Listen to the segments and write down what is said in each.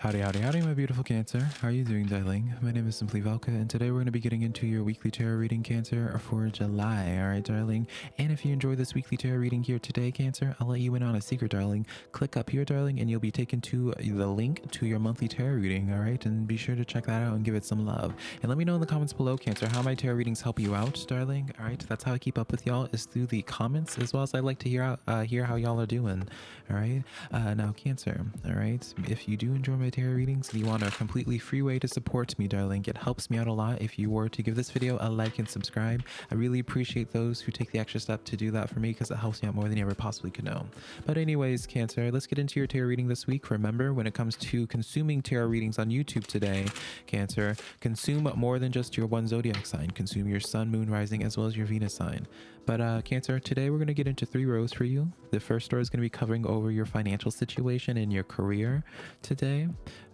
Howdy, howdy, howdy, my beautiful Cancer. How are you doing, darling? My name is Simply Velka, and today we're going to be getting into your weekly tarot reading, Cancer, for July. All right, darling. And if you enjoy this weekly tarot reading here today, Cancer, I'll let you in on a secret, darling. Click up here, darling, and you'll be taken to the link to your monthly tarot reading. All right, and be sure to check that out and give it some love. And let me know in the comments below, Cancer, how my tarot readings help you out, darling. All right, that's how I keep up with y'all is through the comments, as well as I like to hear out uh, hear how y'all are doing. All right, uh, now, Cancer. All right, if you do enjoy my tarot readings, you want a completely free way to support me, darling. It helps me out a lot if you were to give this video a like and subscribe. I really appreciate those who take the extra step to do that for me because it helps me out more than you ever possibly could know. But anyways, Cancer, let's get into your tarot reading this week. Remember, when it comes to consuming tarot readings on YouTube today, Cancer, consume more than just your one zodiac sign. Consume your sun, moon, rising, as well as your Venus sign. But uh, Cancer, today we're going to get into three rows for you. The first row is going to be covering over your financial situation and your career today.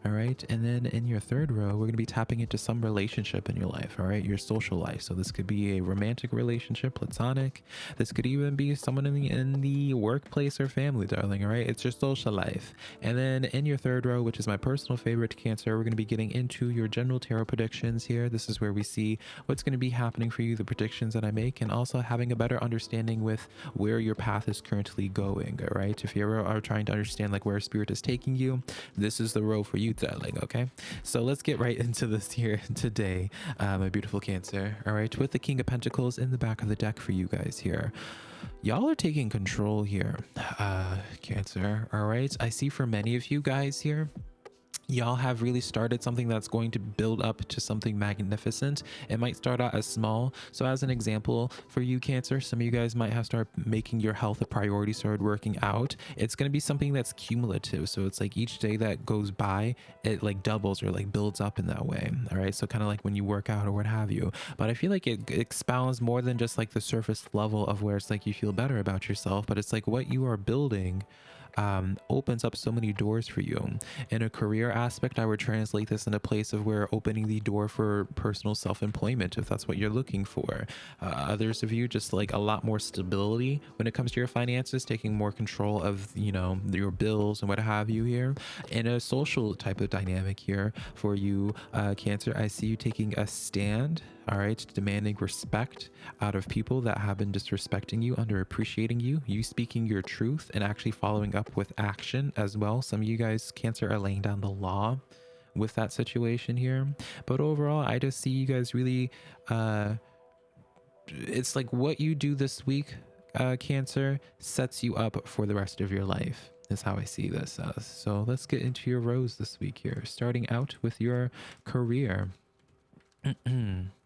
All right. And then in your third row, we're going to be tapping into some relationship in your life. All right. Your social life. So this could be a romantic relationship, platonic. This could even be someone in the, in the workplace or family, darling. All right. It's your social life. And then in your third row, which is my personal favorite cancer, we're going to be getting into your general tarot predictions here. This is where we see what's going to be happening for you, the predictions that I make, and also having a better understanding with where your path is currently going. All right. If you ever are trying to understand like where spirit is taking you, this is the row for you okay? So let's get right into this here today uh, my beautiful cancer all right? With the king of pentacles in the back of the deck for you guys here. Y'all are taking control here uh cancer all right? I see for many of you guys here y'all have really started something that's going to build up to something magnificent. It might start out as small. So as an example for you cancer some of you guys might have started making your health a priority started working out. It's going to be something that's cumulative. So it's like each day that goes by it like doubles or like builds up in that way all right? So kind of like when you work out or what have you. But i feel like it expounds more than just like the surface level of where it's like you feel better about yourself but it's like what you are building um, opens up so many doors for you. In a career aspect, I would translate this in a place of where opening the door for personal self-employment, if that's what you're looking for. Uh, others of you just like a lot more stability when it comes to your finances, taking more control of, you know, your bills and what have you here. In a social type of dynamic here for you, uh, Cancer, I see you taking a stand all right demanding respect out of people that have been disrespecting you underappreciating you you speaking your truth and actually following up with action as well some of you guys cancer are laying down the law with that situation here but overall i just see you guys really uh it's like what you do this week uh cancer sets you up for the rest of your life is how I see this as. So let's get into your rows this week here, starting out with your career.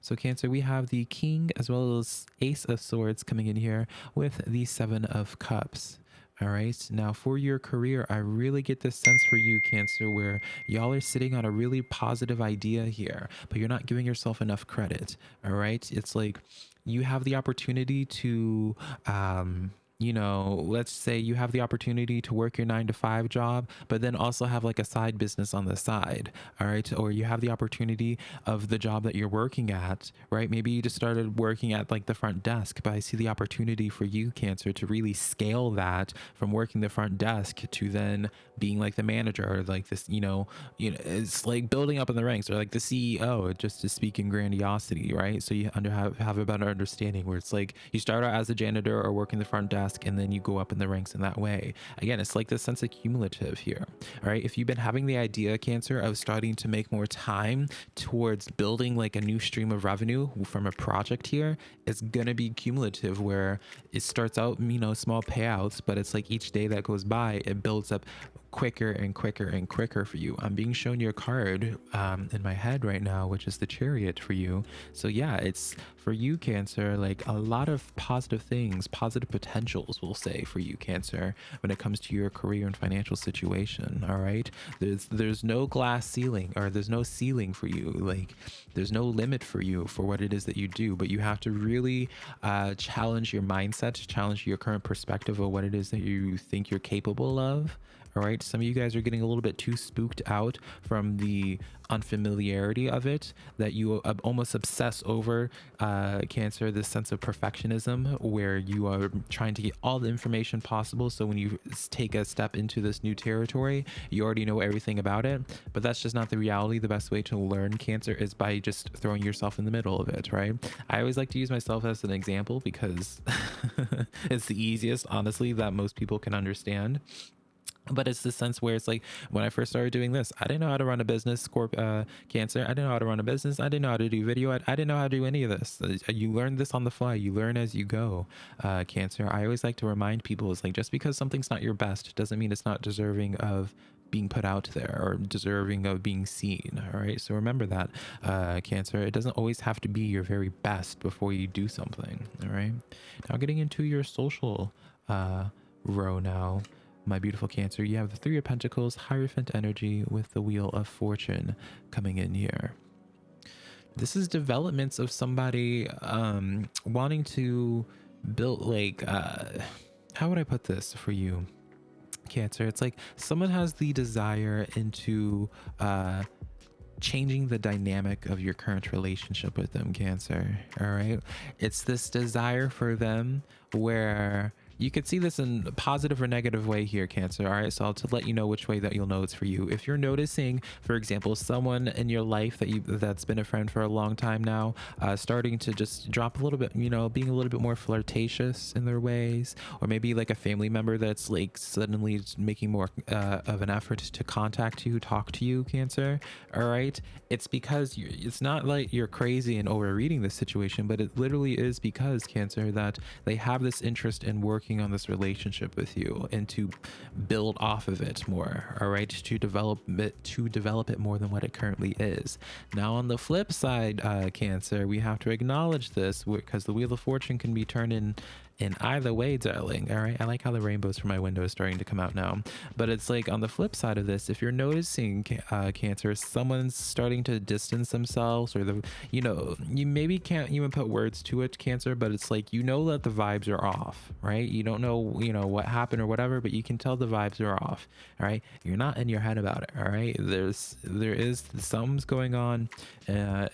So Cancer, we have the King as well as Ace of Swords coming in here with the Seven of Cups. All right. Now, for your career, I really get this sense for you, Cancer, where y'all are sitting on a really positive idea here, but you're not giving yourself enough credit. All right. It's like you have the opportunity to um, you know, let's say you have the opportunity to work your nine to five job, but then also have like a side business on the side. All right. Or you have the opportunity of the job that you're working at, right? Maybe you just started working at like the front desk, but I see the opportunity for you, Cancer, to really scale that from working the front desk to then being like the manager or like this, you know, you know, it's like building up in the ranks or like the CEO, just to speak in grandiosity, right? So you under have, have a better understanding where it's like you start out as a janitor or working the front desk task and then you go up in the ranks in that way. Again, it's like this sense of cumulative here. All right. If you've been having the idea, Cancer, of starting to make more time towards building like a new stream of revenue from a project here, it's going to be cumulative where it starts out, you know, small payouts, but it's like each day that goes by, it builds up quicker and quicker and quicker for you. I'm being shown your card um, in my head right now, which is the chariot for you. So yeah, it's for you, Cancer, like a lot of positive things, positive potentials, we'll say for you, Cancer, when it comes to your career and financial situation. All right. There's, there's no glass ceiling or there's no ceiling for you. Like there's no limit for you for what it is that you do, but you have to really uh, challenge your mindset, challenge your current perspective of what it is that you think you're capable of all right some of you guys are getting a little bit too spooked out from the unfamiliarity of it that you almost obsess over uh, cancer this sense of perfectionism where you are trying to get all the information possible. So when you take a step into this new territory you already know everything about it. But that's just not the reality. The best way to learn cancer is by just throwing yourself in the middle of it right? I always like to use myself as an example because it's the easiest honestly that most people can understand but it's the sense where it's like when I first started doing this, I didn't know how to run a business, Scorp uh, Cancer. I didn't know how to run a business. I didn't know how to do video. I, I, didn't know how to do any of this. Uh, you learn this on the fly. You learn as you go, uh, Cancer. I always like to remind people it's like just because something's not your best doesn't mean it's not deserving of being put out there or deserving of being seen. All right. So remember that, uh, Cancer. It doesn't always have to be your very best before you do something. All right. Now getting into your social uh, row now my beautiful Cancer, you have the Three of Pentacles, Hierophant energy with the Wheel of Fortune coming in here. This is developments of somebody um, wanting to build, like, uh, how would I put this for you, Cancer? It's like someone has the desire into uh, changing the dynamic of your current relationship with them, Cancer. All right. It's this desire for them where you could see this in a positive or negative way here, Cancer. All right, so I'll to let you know which way that you'll know it's for you. If you're noticing, for example, someone in your life that you that's been a friend for a long time now, uh, starting to just drop a little bit, you know, being a little bit more flirtatious in their ways, or maybe like a family member that's like suddenly making more uh, of an effort to contact you, talk to you, Cancer. All right, it's because you, it's not like you're crazy and overreading this situation, but it literally is because Cancer that they have this interest in working working on this relationship with you and to build off of it more all right? To develop it to develop it more than what it currently is. Now on the flip side uh cancer we have to acknowledge this because the wheel of fortune can be turned in in either way, darling. All right. I like how the rainbows from my window is starting to come out now. But it's like on the flip side of this, if you're noticing uh, cancer, someone's starting to distance themselves or the, you know, you maybe can't even put words to it, cancer, but it's like, you know, that the vibes are off, right? You don't know, you know, what happened or whatever, but you can tell the vibes are off. All right. You're not in your head about it. All right. There's, there is something's going on. Uh,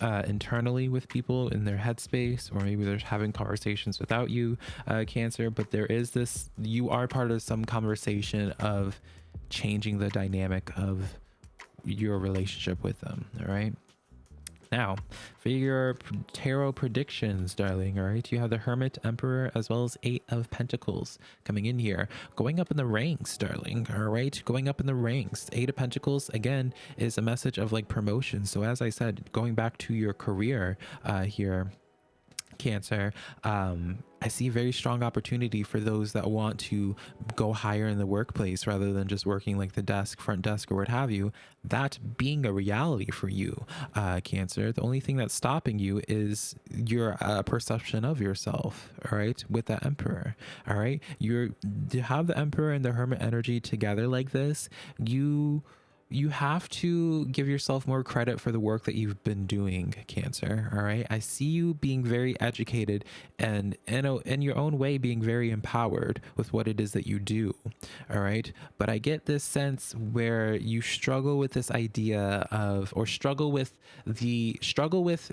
uh, internally with people in their headspace, or maybe they're having conversations without you, uh, Cancer. But there is this, you are part of some conversation of changing the dynamic of your relationship with them. All right. Now, for your tarot predictions, darling, all right, you have the Hermit, Emperor, as well as Eight of Pentacles coming in here. Going up in the ranks, darling, all right, going up in the ranks. Eight of Pentacles, again, is a message of like promotion. So as I said, going back to your career uh, here, Cancer, um, I see very strong opportunity for those that want to go higher in the workplace rather than just working like the desk, front desk, or what have you. That being a reality for you, uh, Cancer. The only thing that's stopping you is your uh, perception of yourself. All right, with the Emperor. All right, you're to have the Emperor and the Hermit energy together like this. You you have to give yourself more credit for the work that you've been doing cancer all right? I see you being very educated and in, a, uh, in your own way being very empowered with what it is that you do all right? But i get this sense where you struggle with this idea of or struggle with the struggle with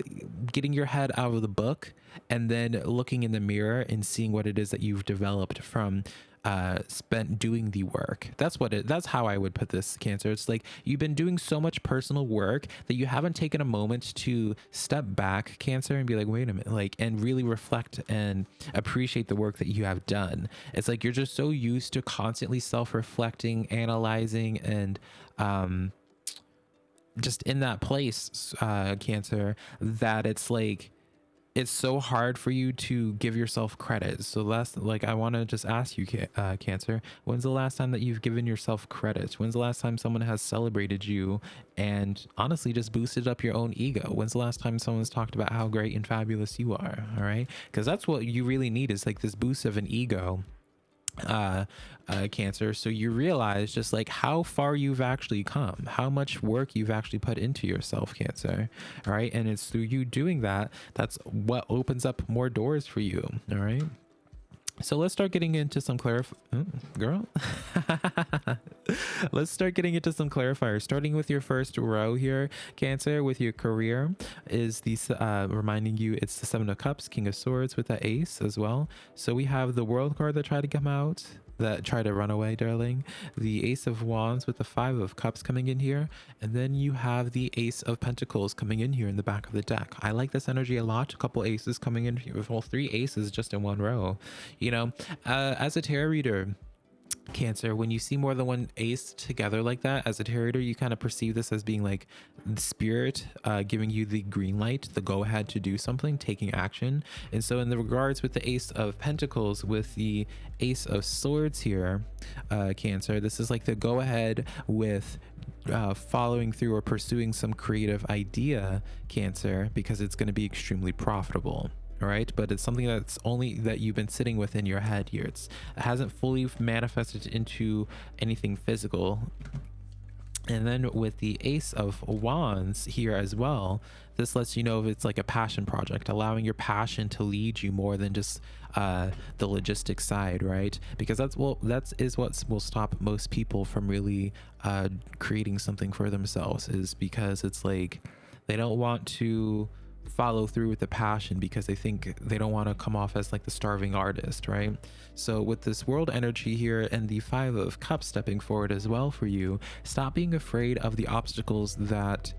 getting your head out of the book and then looking in the mirror and seeing what it is that you've developed from uh, spent doing the work. That's what it. That's how I would put this cancer. It's like you've been doing so much personal work that you haven't taken a moment to step back, cancer, and be like, wait a minute, like, and really reflect and appreciate the work that you have done. It's like you're just so used to constantly self-reflecting, analyzing, and um, just in that place, uh, cancer, that it's like it's so hard for you to give yourself credit. So last, like, I want to just ask you, uh, Cancer, when's the last time that you've given yourself credit? When's the last time someone has celebrated you and honestly just boosted up your own ego? When's the last time someone's talked about how great and fabulous you are? All right, because that's what you really need is like this boost of an ego uh, uh, cancer. So you realize just like how far you've actually come, how much work you've actually put into yourself, cancer. All right. And it's through you doing that, that's what opens up more doors for you. All right. So let's start getting into some clarif mm, girl. Let's start getting into some clarifiers. Starting with your first row here cancer with your career is these uh reminding you it's the seven of cups king of swords with that ace as well. So we have the world card that tried to come out that try to run away, darling. The Ace of Wands with the Five of Cups coming in here. And then you have the Ace of Pentacles coming in here in the back of the deck. I like this energy a lot. A couple aces coming in here. Well, three aces just in one row. You know, uh, as a tarot reader, Cancer, when you see more than one ace together like that, as a tarot you kind of perceive this as being like the spirit uh, giving you the green light, the go ahead to do something, taking action. And so, in the regards with the Ace of Pentacles, with the Ace of Swords here, uh, Cancer, this is like the go ahead with uh, following through or pursuing some creative idea, Cancer, because it's going to be extremely profitable right? But it's something that's only that you've been sitting with in your head here. It's, it hasn't fully manifested into anything physical. And then with the ace of wands here as well this lets you know if it's like a passion project allowing your passion to lead you more than just uh, the logistic side right? Because that's well that's is what will stop most people from really uh, creating something for themselves is because it's like they don't want to follow through with the passion because they think they don't want to come off as like the starving artist, right? So with this world energy here and the five of cups stepping forward as well for you, stop being afraid of the obstacles that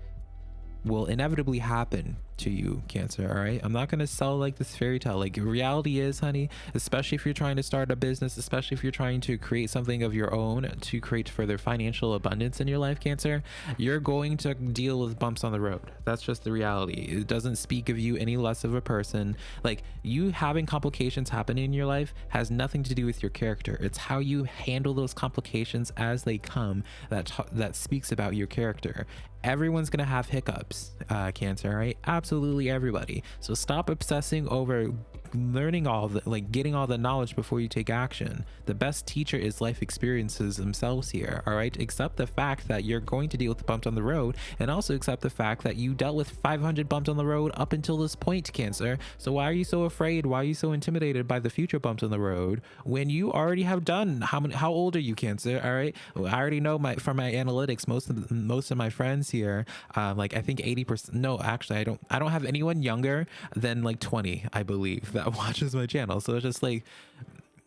will inevitably happen to you cancer all right? I'm not going to sell like this fairy tale. Like reality is honey especially if you're trying to start a business especially if you're trying to create something of your own to create further financial abundance in your life cancer you're going to deal with bumps on the road. That's just the reality. It doesn't speak of you any less of a person. Like you having complications happen in your life has nothing to do with your character. It's how you handle those complications as they come that that speaks about your character. Everyone's gonna have hiccups uh cancer right? absolutely everybody. So stop obsessing over learning all the like getting all the knowledge before you take action. The best teacher is life experiences themselves here all right? Accept the fact that you're going to deal with the bumps on the road and also accept the fact that you dealt with 500 bumps on the road up until this point cancer. So why are you so afraid? Why are you so intimidated by the future bumps on the road when you already have done how many how old are you cancer all right? I already know my from my analytics most of most of my friends here um, like i think 80 percent no actually i don't i don't have anyone younger than like 20 i believe that watches my channel. So it's just like,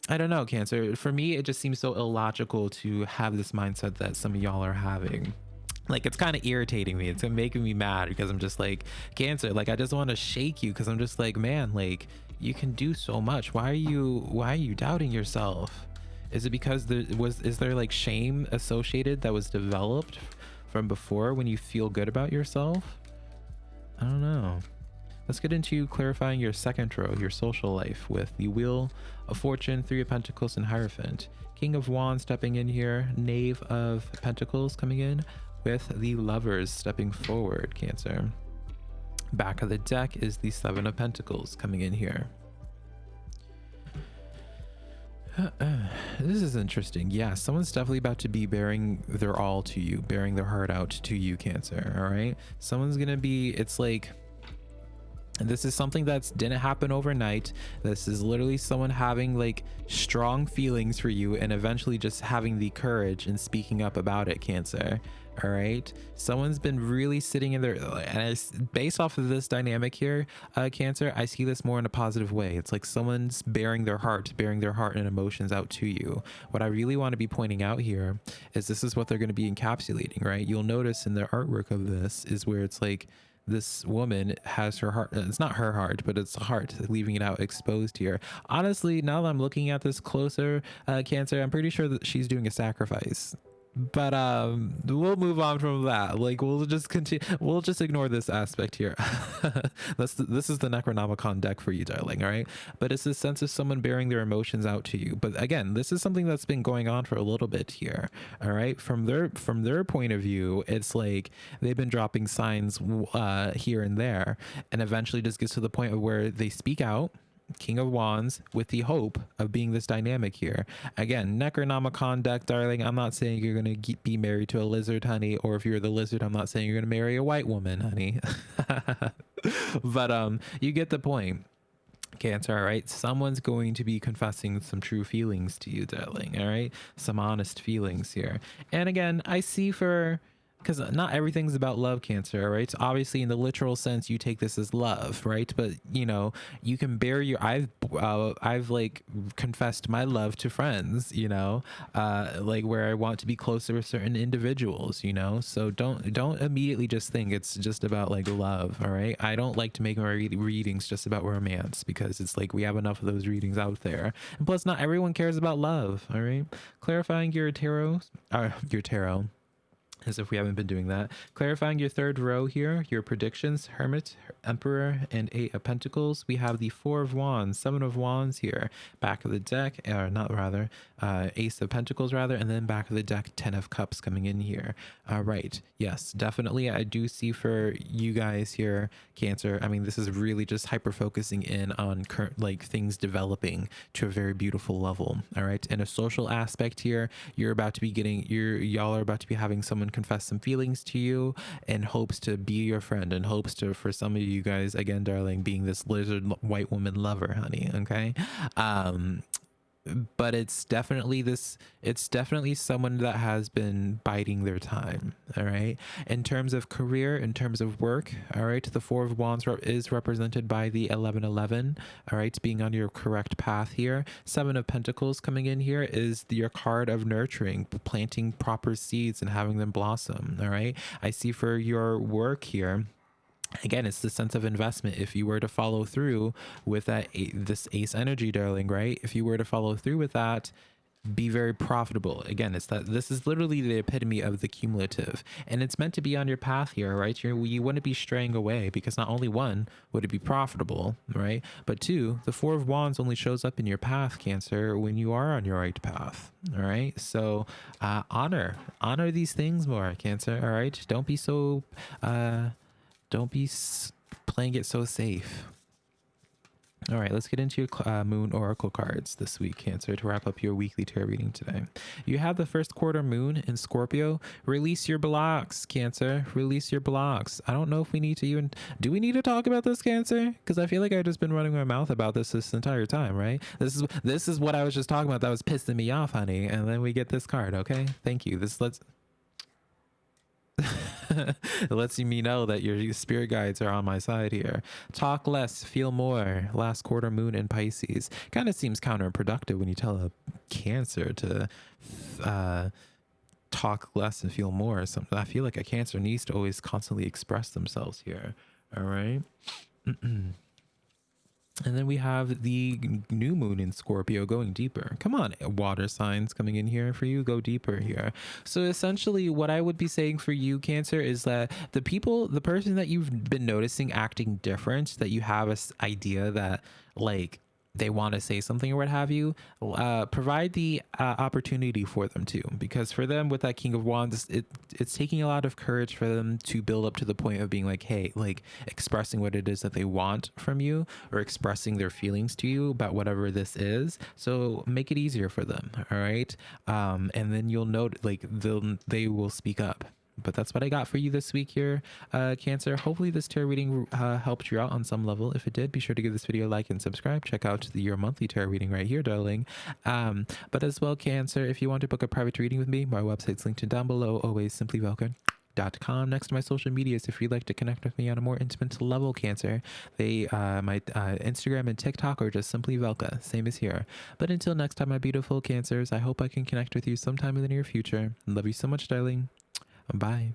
I don't know, Cancer. For me, it just seems so illogical to have this mindset that some of y'all are having. Like it's kind of irritating me. It's making me mad because i'm just like cancer like i just want to shake you because i'm just like man like you can do so much. Why are you why are you doubting yourself? Is it because there was is there like shame associated that was developed from before when you feel good about yourself? I don't know Let's get into clarifying your second row, your social life, with the Wheel of Fortune, Three of Pentacles, and Hierophant. King of Wands stepping in here, Knave of Pentacles coming in, with the Lovers stepping forward, Cancer. Back of the deck is the Seven of Pentacles coming in here. this is interesting. Yeah, someone's definitely about to be bearing their all to you, bearing their heart out to you, Cancer. All right. Someone's going to be, it's like, this is something that didn't happen overnight. This is literally someone having like strong feelings for you and eventually just having the courage and speaking up about it cancer. All right someone's been really sitting in there and I, based off of this dynamic here uh cancer i see this more in a positive way. It's like someone's bearing their heart bearing their heart and emotions out to you. What i really want to be pointing out here is this is what they're going to be encapsulating right? You'll notice in the artwork of this is where it's like this woman has her heart it's not her heart but it's heart leaving it out exposed here. Honestly now that i'm looking at this closer uh, cancer i'm pretty sure that she's doing a sacrifice but um we'll move on from that. Like we'll just continue we'll just ignore this aspect here. The, this is the necronomicon deck for you darling all right? But it's a sense of someone bearing their emotions out to you. But again this is something that's been going on for a little bit here all right? From their from their point of view it's like they've been dropping signs uh here and there and eventually just gets to the point of where they speak out King of Wands with the hope of being this dynamic here. Again, Necronomicon deck, darling. I'm not saying you're going to be married to a lizard, honey, or if you're the lizard, I'm not saying you're going to marry a white woman, honey. but um, you get the point. Cancer, all right? Someone's going to be confessing some true feelings to you, darling, all right? Some honest feelings here. And again, I see for because not everything's about love cancer right? Obviously in the literal sense you take this as love right? But you know you can bear your i've uh, i've like confessed my love to friends you know uh like where i want to be closer with certain individuals you know? So don't don't immediately just think it's just about like love all right? I don't like to make my re- readings just about romance because it's like we have enough of those readings out there. And plus not everyone cares about love all right? Clarifying your tarot uh, your tarot as if we haven't been doing that. Clarifying your third row here, your predictions, Hermit, Emperor, and Eight of Pentacles. We have the Four of Wands, Seven of Wands here, back of the deck, or not rather, uh, Ace of Pentacles rather, and then back of the deck, Ten of Cups coming in here. All right, yes, definitely I do see for you guys here, Cancer, I mean, this is really just hyper focusing in on current, like things developing to a very beautiful level. All right, in a social aspect here, you're about to be getting, you're, y'all are about to be having someone confess some feelings to you and hopes to be your friend and hopes to for some of you guys again darling being this lizard white woman lover honey okay? Um but it's definitely this it's definitely someone that has been biding their time all right? In terms of career in terms of work all right the four of wands is represented by the 1111 all right? Being on your correct path here. Seven of pentacles coming in here is your card of nurturing planting proper seeds and having them blossom all right? I see for your work here again it's the sense of investment. If you were to follow through with that this ace energy darling right? If you were to follow through with that be very profitable. Again it's that this is literally the epitome of the cumulative. And it's meant to be on your path here right? You're, you wouldn't be straying away because not only one would it be profitable right? But two the four of wands only shows up in your path cancer when you are on your right path all right? So uh honor honor these things more cancer all right? Don't be so uh don't be playing it so safe. All right, let's get into your uh, moon oracle cards this week, Cancer, to wrap up your weekly tarot reading today. You have the first quarter moon in Scorpio. Release your blocks, Cancer. Release your blocks. I don't know if we need to even. Do we need to talk about this, Cancer? Because I feel like I've just been running my mouth about this this entire time, right? This is this is what I was just talking about that was pissing me off, honey. And then we get this card, okay? Thank you. This let's it lets me know that your spirit guides are on my side here. Talk less, feel more. Last quarter moon in Pisces. Kind of seems counterproductive when you tell a Cancer to uh, talk less and feel more. Something I feel like a Cancer needs to always constantly express themselves here. All right. And then we have the new moon in Scorpio going deeper. Come on, water signs coming in here for you. Go deeper here. So essentially, what I would be saying for you, Cancer, is that the people, the person that you've been noticing acting different, that you have a idea that like they want to say something or what have you, uh, provide the uh, opportunity for them to. Because for them, with that King of Wands, it, it's taking a lot of courage for them to build up to the point of being like, hey, like expressing what it is that they want from you or expressing their feelings to you about whatever this is. So make it easier for them. All right. Um, and then you'll note like they'll, they will speak up but that's what I got for you this week here, uh, Cancer. Hopefully this tarot reading uh, helped you out on some level. If it did, be sure to give this video a like and subscribe. Check out the, your monthly tarot reading right here, darling. Um, but as well, Cancer, if you want to book a private reading with me, my website's linked down below. Always simply velka com next to my social medias if you'd like to connect with me on a more intimate level cancer they uh my uh, instagram and tiktok are just simply velka same as here but until next time my beautiful cancers i hope i can connect with you sometime in the near future love you so much darling Bye.